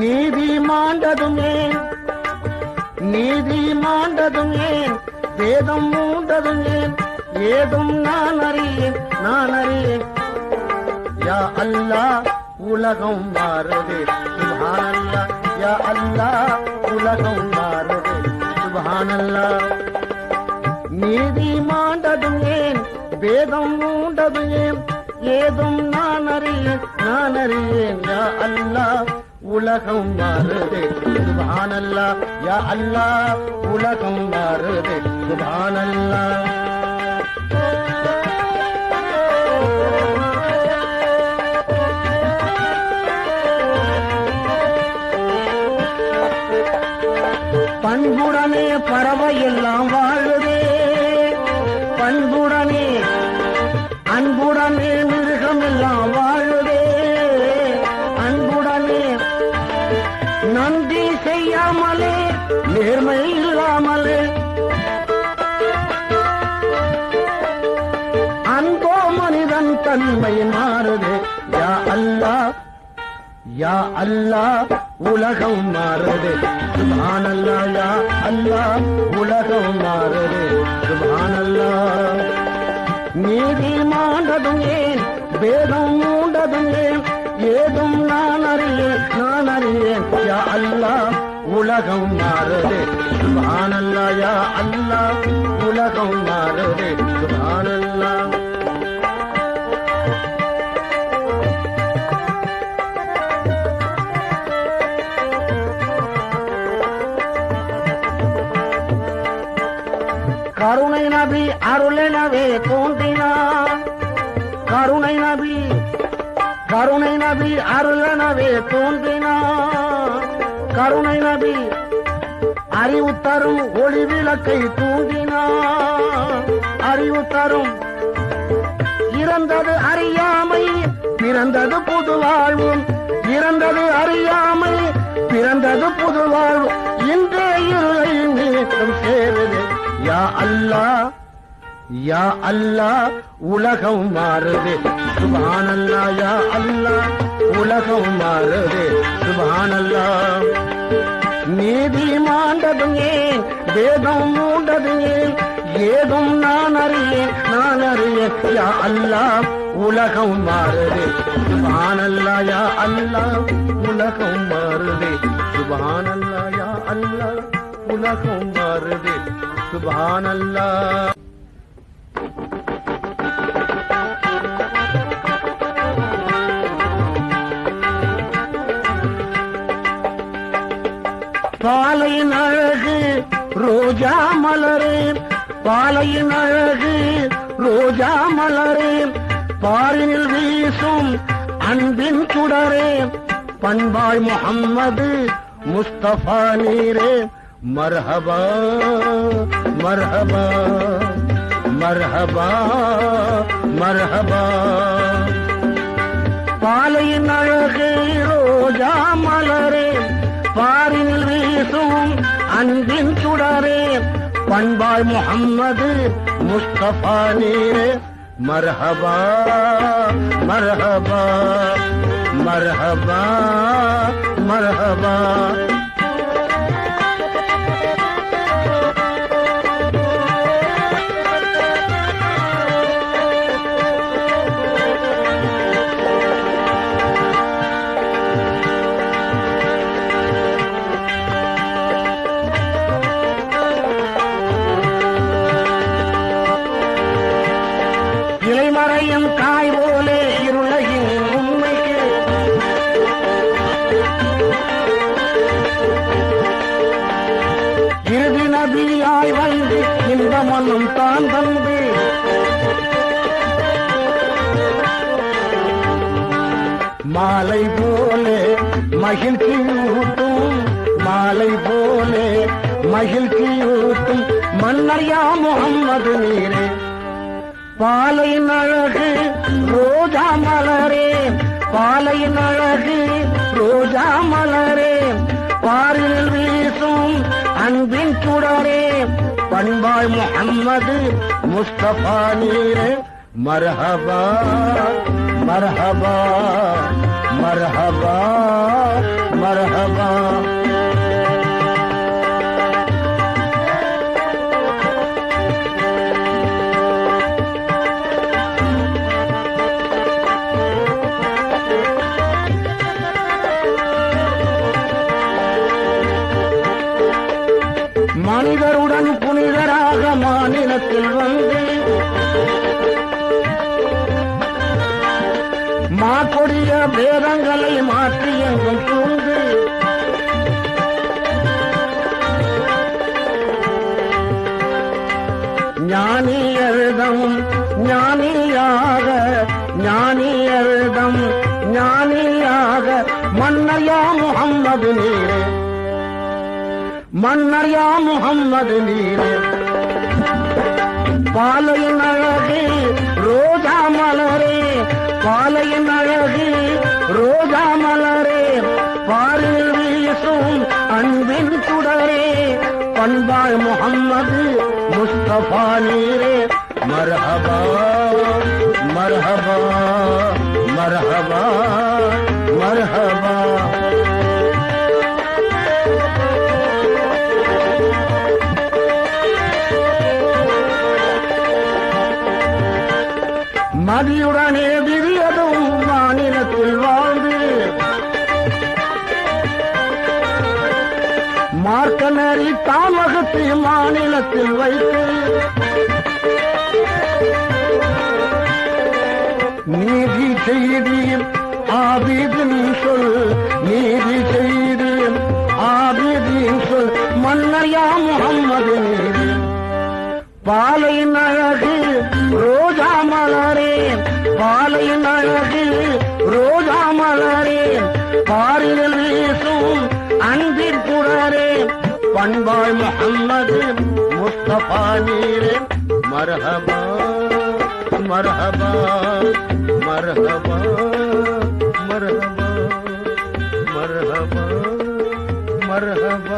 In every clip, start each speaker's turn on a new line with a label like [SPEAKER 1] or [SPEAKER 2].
[SPEAKER 1] நீதி மாண்டதும் ஏன்? நீதி மாண்டதும் ஏன்? வேதம் மூண்டதும் ஏன்? ஏதும் நான் அறியேன் நான் அறியேன். யா அல்லா உலகம் மாறுது. சுபானல்லா யா அல்லா உலகம் மாறுது. சுபானல்லா நீதி மாண்டதும் ஏன்? வேதம் மூண்டது ஏன்? ஏதும் நான் அறியேன் நான் அறியேன். யா அல்லா உலகம் மாறுது. சுபானல்லா. யா அல்லா உலகம் மாறுது. சுபானல்லா. அல்லா உலகம் மாறுது. சுபானல்லா அல்லா உலகம் மாறுது. சுபானல்லாஹ். நீதி மாண்டதும் ஏன் வேதம் மூண்டதும் ஏன் ஏதும் நான் அறியேன் நான் அறியேன். யா அல்லா உலகம் மாறுது. சுபானல்லா யா அல்லாஹ் உலகம் மாறுது. சுபானல்லாஹ். அருளெனவே தோன்றினான் கருணை நபி கருணை நபி அருளெனவே தோன்றினான் கருணை நபி அறிவு தரும் ஒளி விளக்கை தூங்கினான் அறிவு தரும் இறந்தது அறியாமை பிறந்தது புது வாழ்வும். இறந்தது அறியாமை பிறந்தது புது வாழ்வு இன்றே இருளை மீண்டும் சேருது யா அல்லா யா அல்லா உலகம் மாறுது. சுபானல்லா யா அல்லா உலகம் மாறுது. சுபானல்லா. நீதி மாண்டதும் ஏன் வேதம் மூண்டது ஏன் ஏதும் நான் அறியேன் நான் அறிய யா அல்லாஹ் உலகம் மாறுது. சுபானல்லா யா அல்லா உலகம் மாறுது. சுபானல்லா யா அல்லா உலகம் மாறுது. சுபானல்லா. பாலையின் அழகு ரோஜா மலரே. பாலையின் அழகு ரோஜா மலரே. பாரினில் வீசும் அன்பின் சுடரே. பண்பாய் முகம்மது முஸ்தபா நீரே. மர்ஹபா மர்ஹபா மர்ஹபா மர்ஹபா. பாலையின் அழகு ரோஜா மலரே. பாரில் பேசும் அன்பின் சுடரே பண்பாய் முகம்மது முஸ்தபா நீரே மரஹபா மரஹபா மரஹபா மரஹபா. இலைமறையும் தாய் போலே இருளையின் உண்மைக்கு. இறுதி நதியாய் வந்து இந்த மண்ணும் தான் தந்து மாலை போலே மகிழ்ச்சி ஊட்டும் மாலை போலே மகிழ்ச்சி ஊட்டும் மன்னர்யா முகம்மது நீரே. பாலையின் அழகு ரோஜா மலரே பாலையின் அழகு ரோஜா மலரே. பாரில் வீசும் அன்பின் சுடரே பண்பாய் முகம்மது முஸ்தபா நீரே. மரஹபா மரஹபா மரஹபா மரஹபா. மது நீரே பாலையின் அழகு ரோஜா மலரே. பாலையின் அழகு ரோஜா மலரே. பாரில் வீசும் அன்பின் சுடரே. பண்பாள் முகம்மது முஸ்தபா நீரே. மரபா மதியுடனே விரியதும் மாநிலத்தில் வாழ்ந்து மார்க்க நெறி தாமகத்தை மாநிலத்தில் வைத்து நீதி செய்தியும் ஆபிதின் சொல் நீதி செய்தியும் ஆபிதின் சொல் மன்னையா முகம்மது பாலை நழகு ரோ பாலையின் அழகு ரோஜா மலரே பாரில் வீசும் அன்பிற் பண்பாள் முகம்மது முஸ்தபா நீரே மரஹபா மரஹபா மரஹபா மரஹபா மரஹபா மரஹபா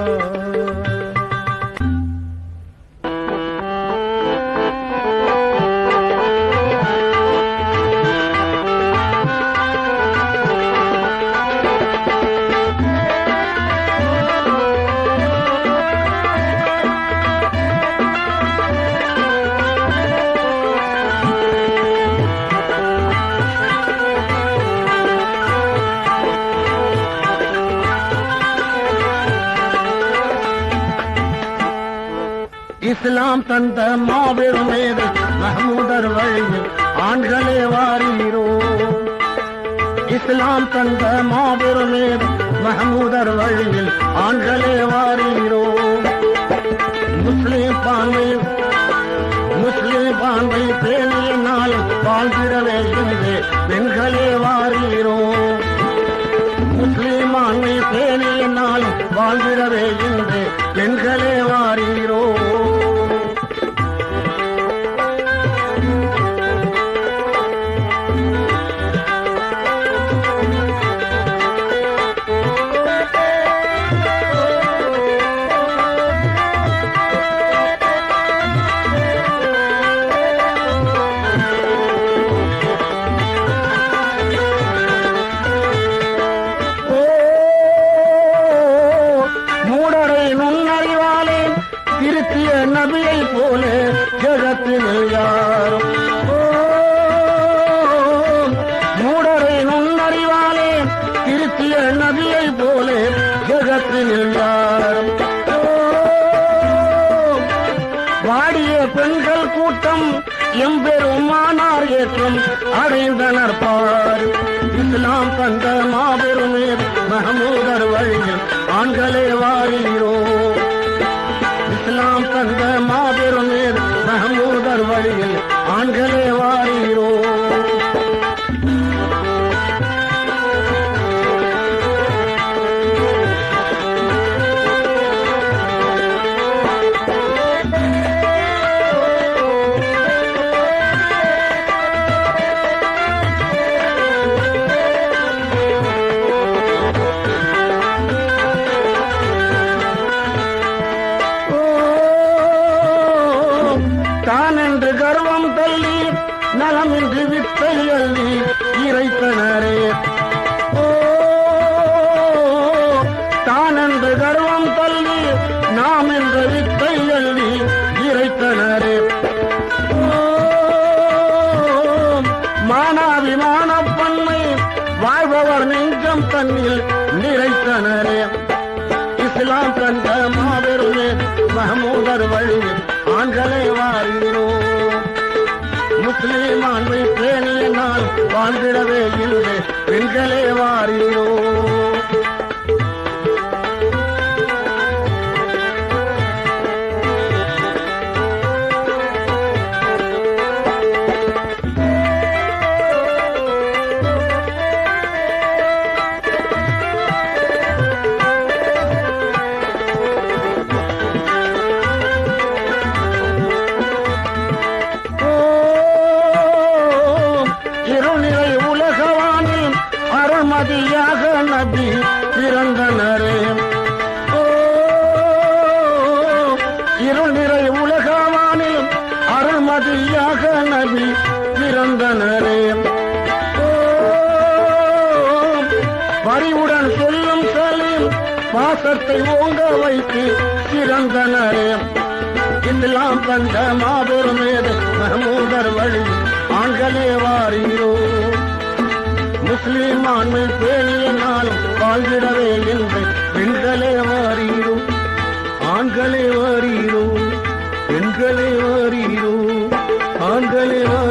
[SPEAKER 1] இஸ்லாம் தந்த மாபெரும் மேதை மஹமூதர் வழியில் ஆண்களே வாரீரோ இஸ்லாம் தந்த மாபெரும் மேதை மஹமூதர் வழியில் ஆண்களே வாரீரோ முஸ்லிம் பான்மை முஸ்லிம் பான்மை பேணியினால் வாழ்கிறவே என்று பெண்களே வாரீரோ முஸ்லிம் ஆண்மை பேணியினால் வாழ்கிறவே என்று பெண்களே வாரீரோ வாழ்ந்திடவே இல்லை பெண்களே வாரினோ பாசத்தை ஓங்க வைத்து சிறந்தனரே இந்தெல்லாம் தந்த மாபெரும் மேதை மஹமூதர் வழி ஆண்களே வாரீரோ. முஸ்லீம் ஆண்மை பேணியினாலும் வாழ்ந்திடவே என்று பெண்களே வாரீரோ. ஆண்களே வாரீரோ. பெண்களே வாரீரோ. ஆண்களே வாரீரோ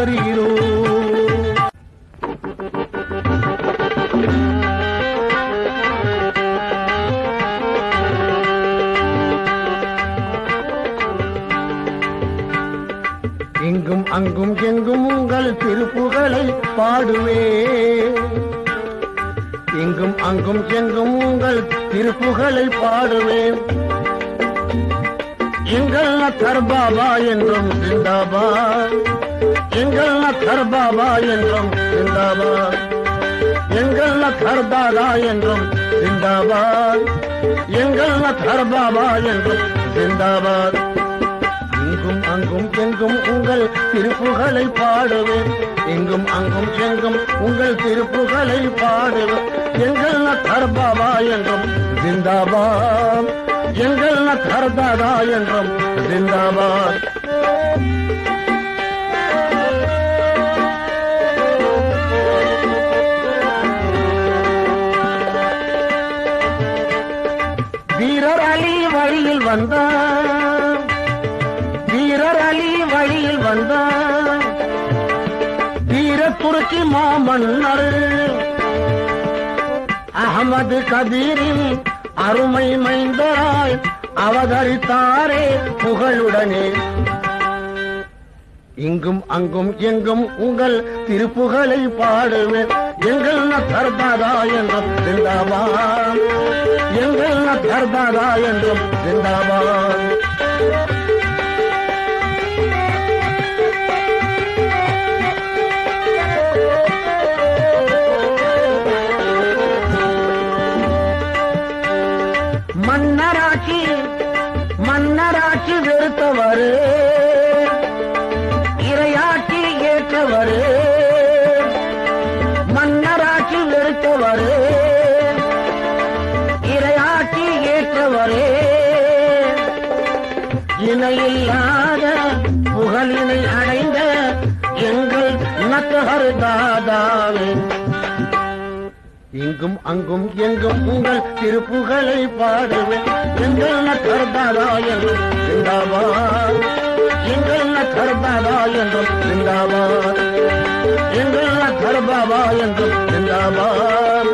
[SPEAKER 1] உங்கள் திருப்புகளை பாடுவே. இங்கும் அங்கும் எங்கும் உங்கள் திருப்புகளை பாடுவேன் எங்கள் நத்தர் பாபா என்றும் சிந்தாபா எங்கள் நத்தர் பாபா என்றும் சிந்தாபா எங்கள் நத்தர் தாதா என்றும் சிந்தாபாத். எங்கள் நத்தர் பாபா என்றும் சிந்தாபாத். எங்கும் அங்கும் எங்கும் உங்கள் திருப்புகளை பாடுவேன். எங்கும் அங்கும் எங்கும் உங்கள் திருப்புகளை பாடுவேன். எங்கள் நத்தர் பாபா என்றும் ஜிந்தாபாத். எங்கள் நத்தர் தாதா என்றும் ஜிந்தாபாத். வீரர் அலி வழியில் வந்தார். மாமன்னர் அகமது கபீரின் அருமை மைந்தராய் அவதரித்தாரே புகழுடனே. இங்கும் அங்கும் எங்கும் உங்கள் திருப்புகளை பாடுவேன். எங்கள் நர்தாதா என்றும் சிந்தாபான் எங்கள் நர்தாதா என்றும் சிந்தாபான் இங்கும் அங்கும் எங்கும் உங்கள் திருப்புகளை பாடுவேன். எங்கள் நகர்தாதா என்றும் சிந்தாபாத் எங்கள் நகர்தாதா என்றும் சிந்தாபாத் எங்கள் நகர்பாபா என்றும் சிந்தாபாத்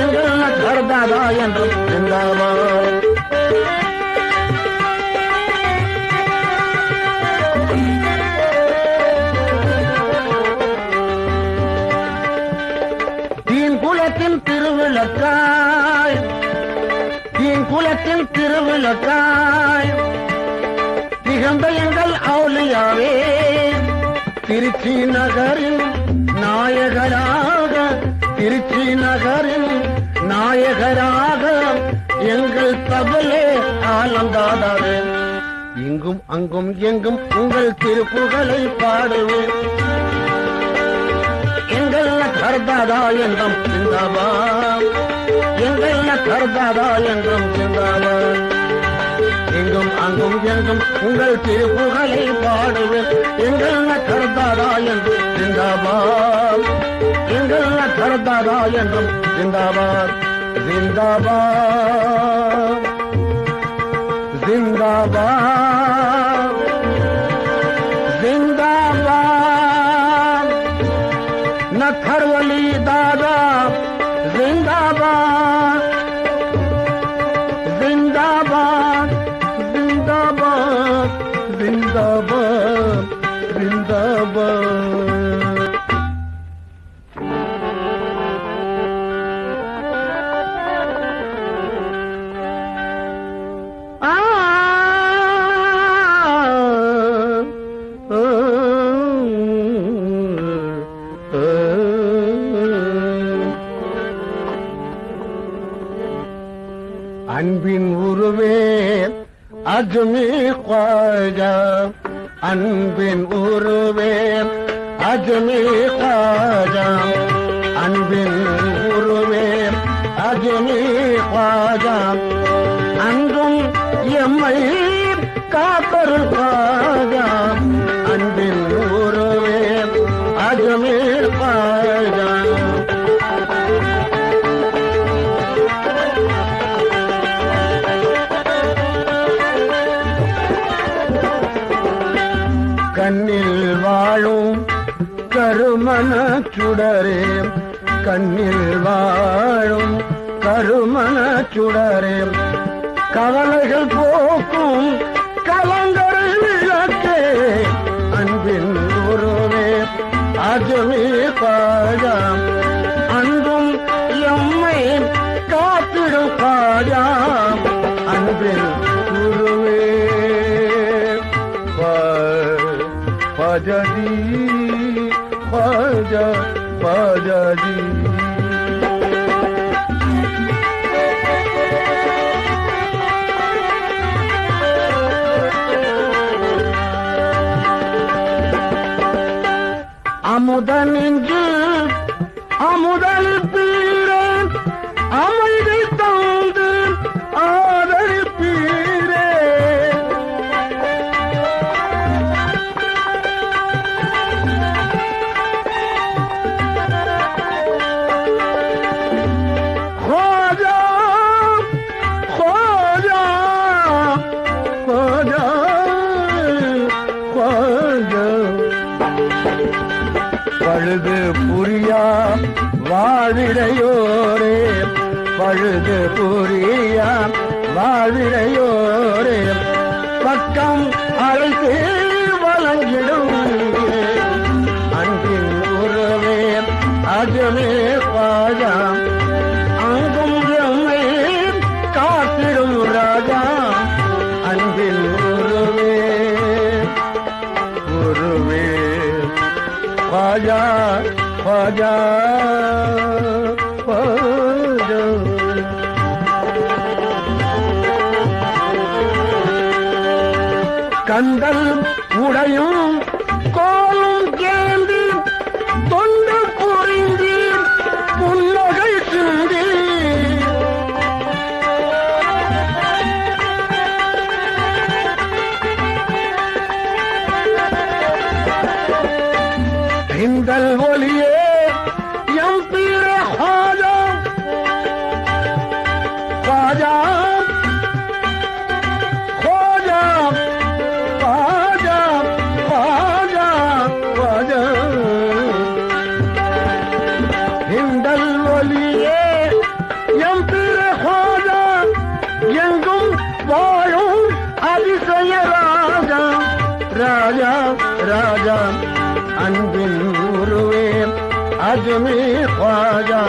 [SPEAKER 1] எங்கள் நகர்தாதா என்றும் சிந்தாபாத் திருவிழக்காய் திருவிளக்காய் திகழ்ந்த எங்கள் அவுளியாவே திருச்சி நகரில் நாயகராக திருச்சி நகரில் நாயகராக எங்கள் தபலே ஆனந்தாதாவே இங்கும் அங்கும் எங்கும் உங்கள் திருப்புகளை பாடுவேன். எங்கள் கர்தாதா என்றும் சிந்தாபா எங்கள் கர்தாதா என்றும் சிந்தாபா எங்கும் அங்கும் எங்கும் உங்கள் திருப்புகளை பாடுவேன். எங்கள் கருத்தாரா என்று ஜிந்தாபாத் எங்கள் கருத்தாரா என்றும் ஜிந்தாபாத் ஜிந்தாபாத் ஜிந்தாபாத் அஜ்மி அன்பின் உருவேன் அஜ்மி சுடரே கண்ணில் வாழும் கருமண சுடரே. கவலைகள் போக்கும் கலங்கரை விளக்கே அன்பின் உருவே அஜமே பாஜாம் அன்பும் எம்மை காத்திடும் பாஜாம் அன்பின் உருவே பஜதி பஜ yapacağız? Amudan incip, amudan வாழ்விடையோரே பழுது புரியா வாழ்விடையோரே பக்கம் அழைத்து வழங்கிடும். அன்பின் உறவே அஜமே பாஜா அங்கும் எம்மை காத்திடும் ராஜா. அன்பின் உருவே உருவே பாஜா பாஜா பாஜா கந்தல் உடையும் அஜ்மே பாஜா.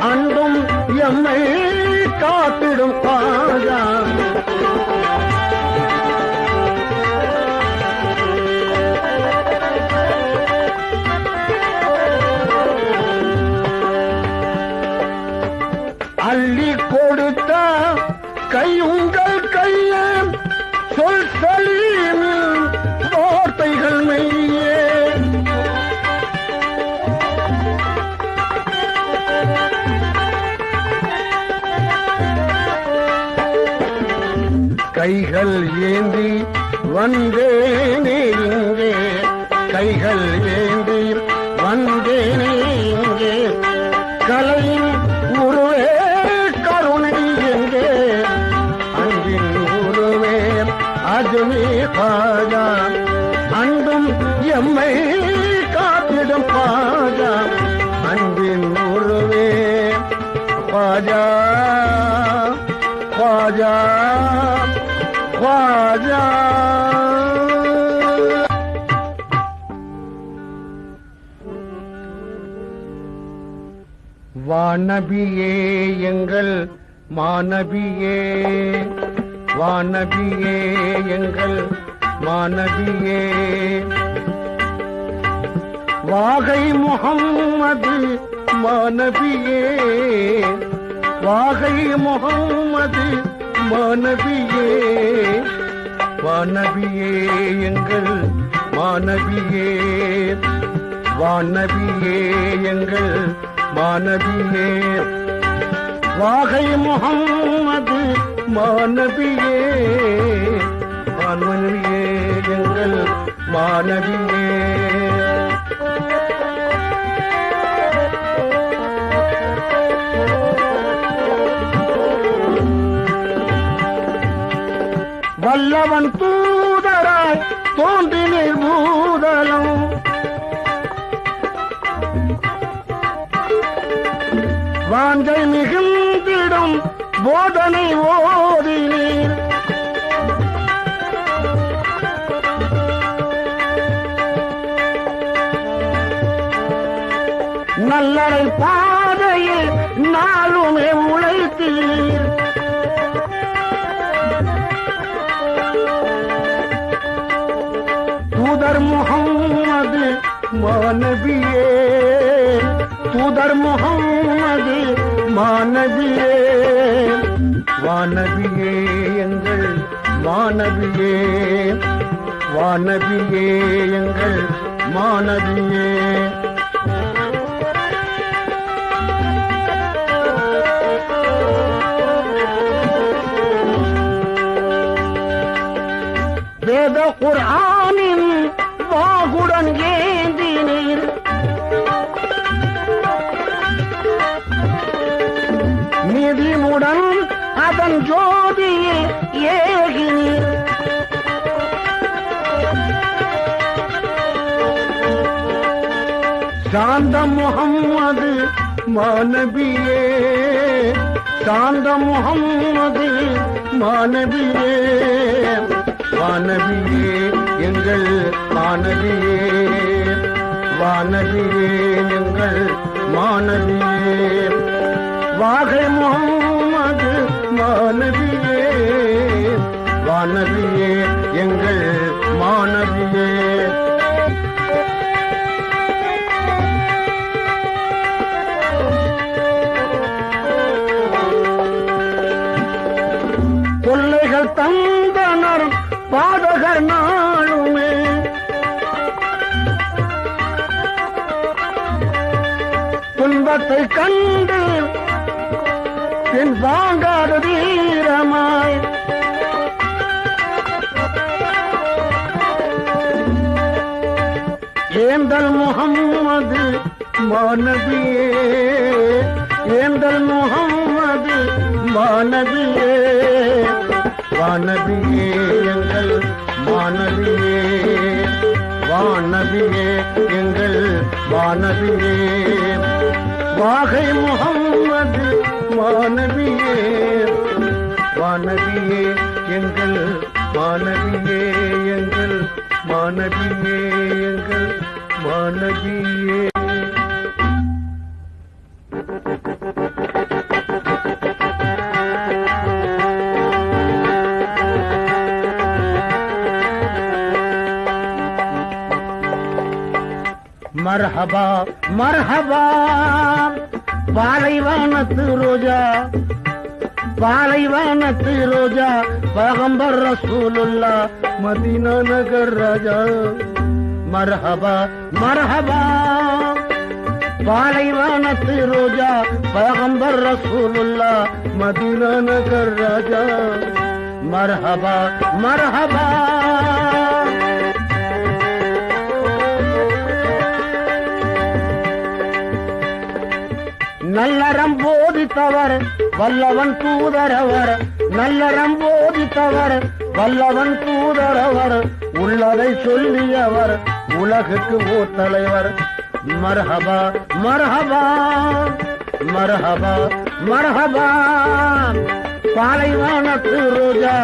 [SPEAKER 1] அன்பும் எம்மை காத்திடும் பாஜா. வந்தேனே இங்கே கைகள் ஏந்தி வந்தேனே இங்கே கலையின் உருவே கருணை எங்கே அன்பின் உருவே அதுவே பாஜா அன்பும் எம்மை காத்திடும் பாஜா அன்பின் உருவே பாஜா பாஜா பாஜா. வானபியே எங்கள் மானபியே. வானபியே எங்கள் மானபியே. வாகை முகம்மது மானபியே. வாகை முகம்மது மானபியே. வானபியே எங்கள் மானபியே. வானபியே எங்கள் மானபியே வாகை முகம்மது மானபியே வான்மனியே எங்கள் மானபியே வல்லவன் தூதராய் வாஞ்சை மிகுந்திடும் போதனை ஓதினீர். நல்லரை பாதையில் நாளுமே உழைத்தீர். தூதர் முகம்மது மானபியே தூதர் முகம்மது மாணவியே வானவியே எங்கள் வானவியே வானவியே எங்கள் மாணவியே வேத குர்ஆனின் அதன் ஜோதியில் ஏகினீர் சாந்த முகம்மது மாணவியே சாந்த முகம்மது மாணவியே வானவியே எங்கள் மாணவியே வானவியே எங்கள் மாணவியே. வாகை முகம்மது மாணவியே வானவியே எங்கள் மாணவியே. கொள்ளைகள் தந்தனர் பாதகர் நாளுமே. துன்பத்தை கண்டு என் வா ஏந்தல் முகம்மது மானதியே. ஏந்தல் முகம்மது மானதியே. வானதியே எங்கள் மானதியே. வானதியே எங்கள் வானதியே வாகை முகம்மது மானதியே. வானதியே எங்கள் மானதியே. எங்கள் மானதியே எங்கள் வானதியே மரஹபா மரஹபா பாலைவானத்து ரோஜா பாலைவானத்து ரோஜா பகம்பர் ரசூலுல்லா மதீனா நகர் ராஜா மரஹபா மரஹபா. பாலைவானத்து ரோஜா பகம்பர் ரசூலுல்லா மதீனா நகர் ராஜா. மரஹபா மரஹபா. நல்லறம் போதித்தவர் வல்லவன் தூதரவர். நல்லறம் போதித்தவர் வல்லவன் தூதரவர். உள்ளதை சொல்லியவர். உலகுக்கு ஓர் தலைவர். மரஹபா மரஹபா மரஹபா மரஹபா. பாலைவானத்து ரோஜா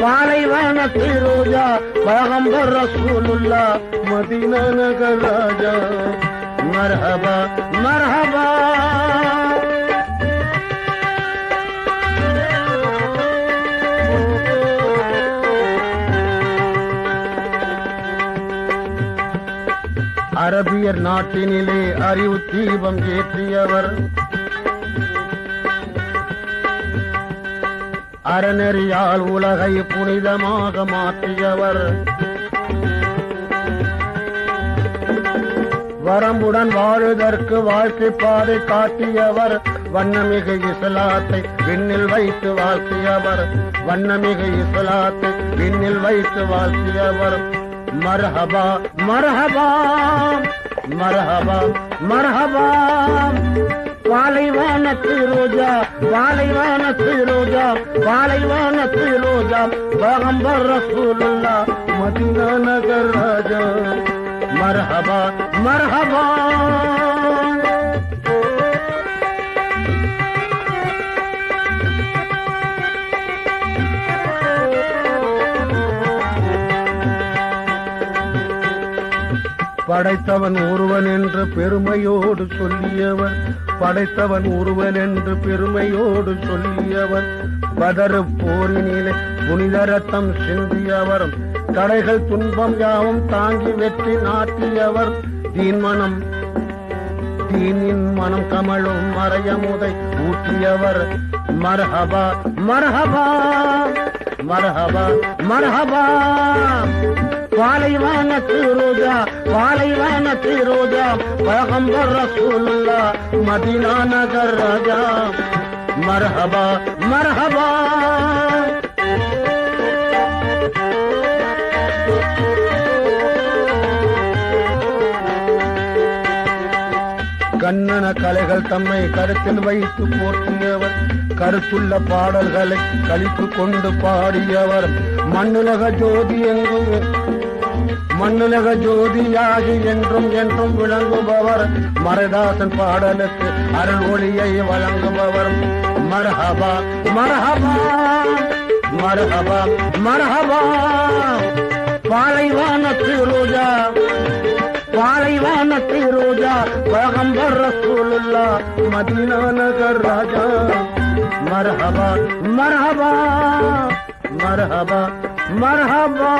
[SPEAKER 1] பாலைவானத்து ரோஜா பகம்பர் ரசூலுல்லா மதின நகர் ராஜா மரஹபா மர்ஹபா. அரபியர் நாட்டினிலே அறிவு தீபம் ஏற்றியவர். அறநெறியால் உலகை புனிதமாக மாற்றியவர். வரம்புடன் வாழுதற்கு வாழ்க்கை பாதை காட்டியவர். வண்ணமிகு இஸ்லாத்தை விண்ணில் வைத்து வாழ்த்தியவர். வண்ணமிகு இஸ்லாத்தை விண்ணில் வைத்து வாழ்த்தியவர். மர்ஹபா மர்ஹபா மர்ஹபா மர்ஹபா பாலைவானத்து ரோஜா பாலைவானத்து ரோஜா பாலைவானத்து ரோஜா பகம்பர் ரசூலுல்லா மதினா நகர் ராஜா. மரஹபா மரஹபா. படைத்தவன் ஒருவன் என்று பெருமையோடு சொல்லியவர். படைத்தவன் ஒருவன் என்று பெருமையோடு சொல்லியவர். பதறு போரினிலே புனித ரத்தம் சிந்தியவர் தடைகள் துன்பம் யாவும் தாங்கி வெற்றி நாட்டியவர். தீன்மனம் தீனின் மனம் கமழும் மறையமுதை ஊற்றியவர். மர்ஹபா மரஹபா மர்ஹபா மரஹபா. பாலைவனத்து ரோஜா பாலைவனத்து ரோஜா பகம்பர் ரசூலுல்லா மதினா நகர் ராஜா. மரஹபா மரஹபா. கண்ணன கலைகள் தம்மை கருத்தில் வைத்து போற்றியவர் கருத்துள்ள பாடல்களை கழித்து கொண்டு பாடியவர் மண்ணுலக ஜோதி எங்கும் மண்ணுலக ஜோதியாகி என்றும் என்றும் விளங்குபவர் மரதாசன் பாடலுக்கு அருள் ஒளியை வழங்குபவர். மரஹபா மரஹபா மரஹபா மரஹபா. பாலைவானத்து ரோஜா பாலைவானத்து ரோஜா பகம்பர் ரசூலுல்லா மதீனா நகர் ராஜா. மரஹபா மரஹபா மரஹபா மரஹபா.